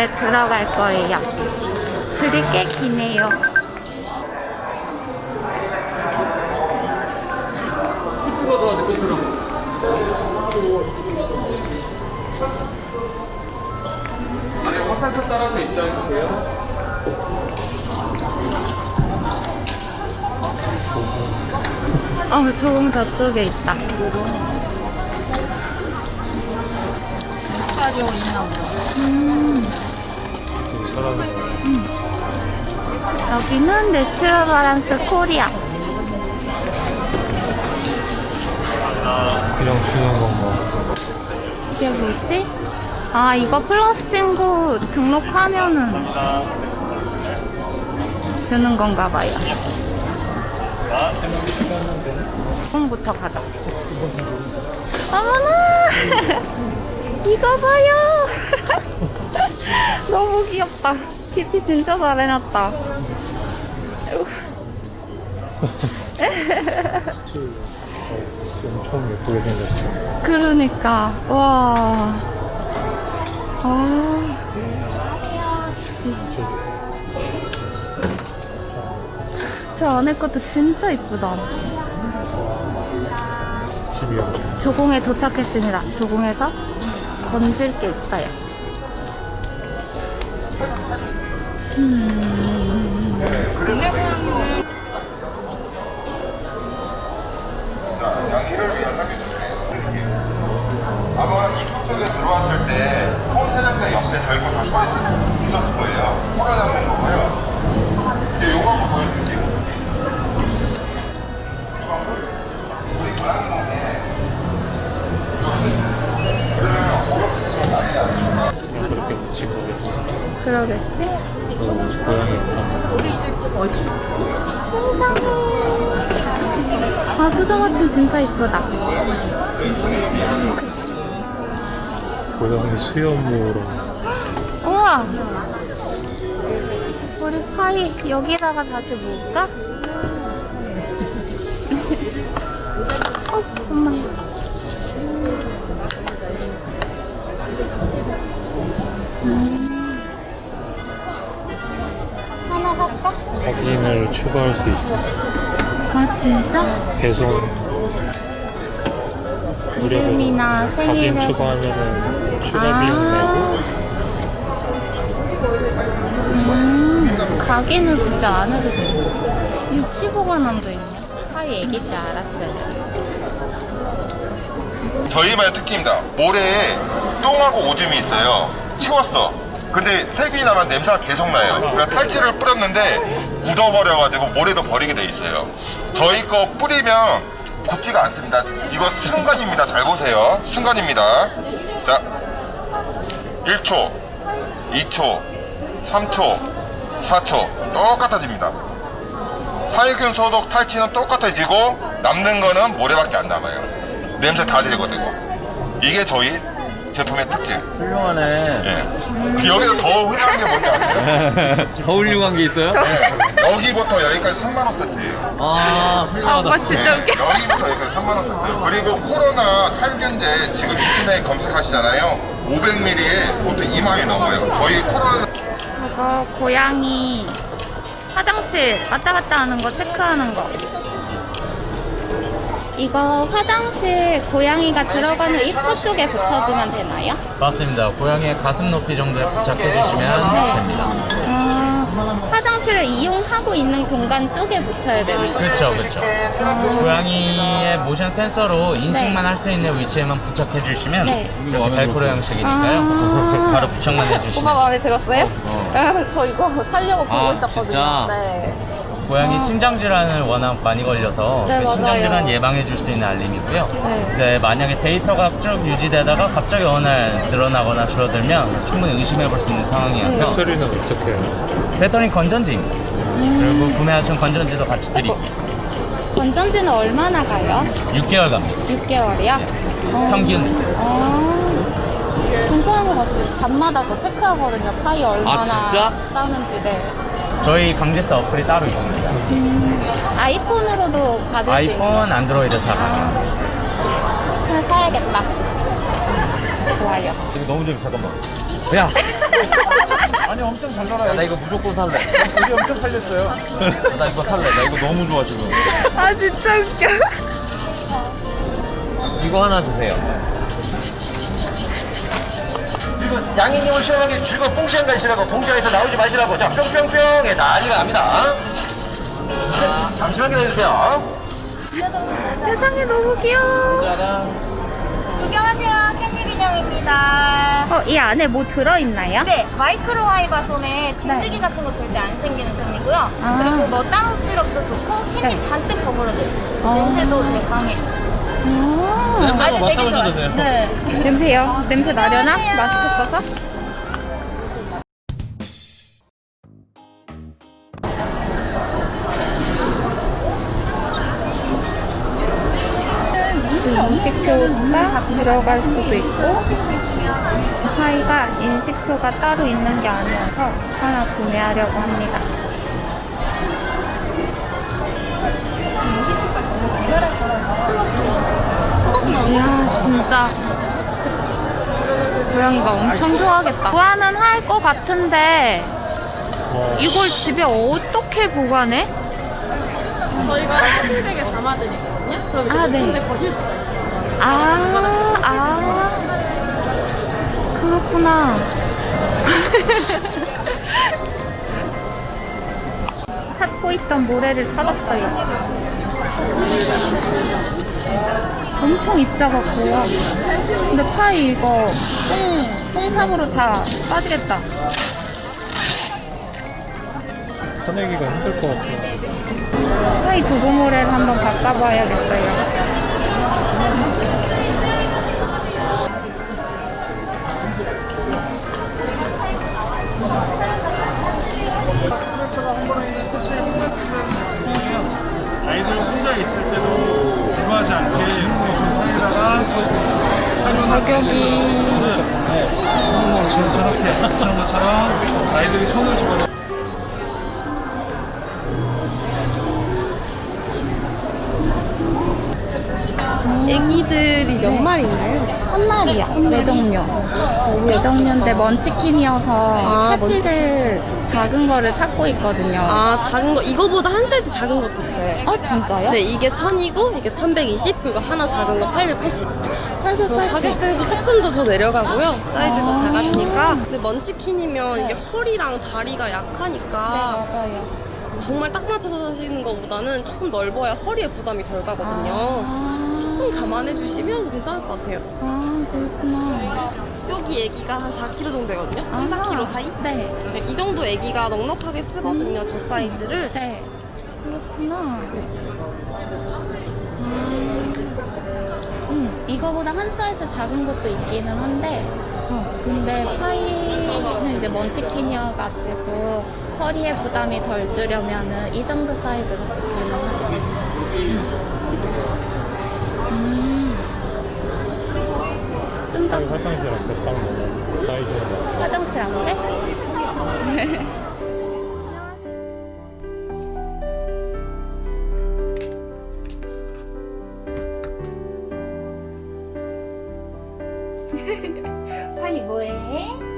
이제 들어갈 거예요. 줄이 꽤 기네요. 안에 화살표 따라서 입장해 주세요. 어, 조금 저쪽에 있다. 음. 여기는 내추럴 발란스 코리아. 그냥 주는 건가? 이게 뭐지? 아, 이거 플러스 친구 등록하면은 주는 건가 봐요. 부터 가자. 어머나! 이거 봐요! 너무 귀엽다. TP 진짜 잘 해놨다. 스틸 어, 엄청 예쁘게 생겼어. 그러니까, 와. 아. 저 안에 것도 진짜 이쁘다. 조공에 도착했습니다. 조공에서 건질 게 있어요. 설계도세요. 아마 옆에 저희 거다 서 있- 있었을 거예요. 코로 잡는 거고요. 이제 요거 한번 보여드릴게요. 그러겠지? 저 고양이 아, 수정아침 진짜 이쁘다. 고양이 수염무로 우와! 우리 파이 여기다가 다시 모을까? 하나 살까? 확인을 추가할 수 있고 아, 진짜? 배송 이름이나 확인 생일을. 추가하면은 추가 아. 비용 내고 음, 가게는 굳이 안 해도 돼. 유치보관함도 있네. 파이 애기 때 알았어요. 저희만의 특기입니다. 모래에 똥하고 오줌이 있어요. 치웠어. 근데 색이 나면 냄새가 계속 나요. 그래서 탈취를 뿌렸는데 묻어버려가지고 모래도 버리게 돼 있어요. 저희 거 뿌리면 굳지가 않습니다. 이거 순간입니다. 잘 보세요. 순간입니다. 자, 1초, 2초, 3초, 4초 똑같아집니다. 살균 소독 탈취는 똑같아지고 남는 거는 모래밖에 안 남아요. 냄새 다 제거되고. 이게 저희 제품의 특징. 훌륭하네. 예. 그 여기서 더 훌륭한 게 뭔지 아세요? 더 훌륭한 게 있어요? 여기부터 여기까지 3만원 세트예요. 아, 훌륭하다. 진짜 웃겨. 네, 여기부터 여기까지 3만원 세트. 그리고 코로나 살균제 지금 인터넷 검색하시잖아요. 500ml에 보통 2만원이 넘어요. 저희 코로나 저거 고양이 화장실 왔다 갔다 하는 거 체크하는 거. 이거 화장실 고양이가 들어가는 입구 쪽에 붙여주면 되나요? 맞습니다. 고양이의 가슴 높이 정도에 부착해 주시면 네. 됩니다. 음, 화장실을 이용하고 있는 공간 쪽에 붙여야 되는 거죠? 그렇죠, 그렇죠. 고양이의 모션 센서로 인식만 할수 있는 위치에만 부착해 주시면 네. 이렇게 벨크로 형식이니까요. 아. 바로 부착만 오빠 해주시면 마음에 들었어요? 어. 저 이거 살려고 보고 아, 있었거든요. 진짜? 네. 고양이 신장 질환을 워낙 많이 걸려서 네, 그 신장 맞아요. 질환 예방해 줄 수 있는 알림이고요. 네. 이제 만약에 데이터가 쭉 유지되다가 갑자기 어느 날 늘어나거나 줄어들면 충분히 의심해 볼 수 있는 상황이어서 배터리는 어떻게 해요? 배터리 건전지입니다. 음. 그리고 구매하신 건전지도 같이 드릴게요. 건전지는 얼마나 가요? 6개월 갑니다. 6개월이요? 평균. 아, 괜찮은 것 같아요. 밤마다 더 체크하거든요. 파이 얼마나 진짜? 싸는지. 네. 저희 강제사 어플이 따로 있습니다. 아이폰으로도 받을 수 있는 아이폰, 안드로이드 다 가능합니다. 하나 사야겠다. 좋아요. 이거 너무 재밌어, 잠깐만. 야! 아니 엄청 잘 놀아요. 나 이거 무조건 살래. 여기 엄청 팔렸어요. 나 이거 살래. 나 이거 너무 좋아 지금. 아 진짜 웃겨. 이거 하나 주세요. 그리고 양이님을 시원하게 즐거운 뽕시간 가시라고 공장에서 나오지 마시라고 자 뿅뿅뿅에 난리가 납니다 네, 잠시만 기다려주세요 세상에 너무 귀여워. 구경하세요. 캔디 인형입니다. 어, 이 안에 뭐 들어있나요? 네, micro fiber 솜에 진드기 같은 거 절대 안 생기는 솜이고요. 아. 그리고 뭐 다운 시럽도 좋고 캔디 네. 잔뜩 버무려져 있어요. 아. 냄새도 되게 강해. 오. 아주 되게 좋아요. 네. 냄새요? 냄새 나려나? 마스크 써서? 지금 인식표가 들어갈 수도 있고 파이가 인식표가 따로 있는 게 아니어서 하나 구매하려고 합니다. 이야 진짜 고양이가 엄청 좋아하겠다. 보완은 할 것 같은데 어, 이걸 집에 어떻게 보관해? 저희가 쇼핑백에 담아드리거든요. 그럼 이제 아, 네. 데 거실 수가 있어요. 아, 아, 그렇구나. 찾고 있던 모래를 찾았어요. 엄청 입자가 고요. 근데 파이 이거 똥, 똥삽으로 다 빠지겠다. 꺼내기가 힘들 것 같아요. 파이 두부 모래를 한번 바꿔봐야겠어요. 가격이 저렇게 것처럼 아이들이 손을 집어넣어 애기들이 몇 마리인가요? 한 마리야. 외동료. 외동료인데 먼치킨이어서 아, 패티를 작은 거를 찾고 있거든요. 아, 작은 거, 이거보다 한 사이즈 작은 것도 있어요. 아, 진짜요? 네, 이게 1000이고, 이게 1120, 그리고 하나 작은 거 880. 그럼 880. 가격대도 조금 더 더 내려가고요. 사이즈가 아. 작아지니까. 근데 먼치킨이면 이게 허리랑 다리가 네, 약하니까 맞아요. 정말 딱 맞춰서 하시는 것보다는 조금 넓어야 허리에 부담이 덜 가거든요. 아, 조금 감안해 주시면 괜찮을 것 같아요. 아, 그렇구나. 여기 애기가 한 4kg 정도 되거든요. 3, 아하. 4kg 사이? 네. 네, 이 정도 애기가 넉넉하게 쓰거든요. 저 사이즈를. 네. 그렇구나. 아, 음, 이거보다 한 사이즈 작은 것도 있기는 한데, 어, 근데 파이는 이제 먼치킨이어가지고 허리에 부담이 덜 주려면은 이 정도 사이즈가 좋기는 하요 음. 좀더 화장실 앞에 딱 넣는 사이즈가 화장실 앞에? 파이 뭐해?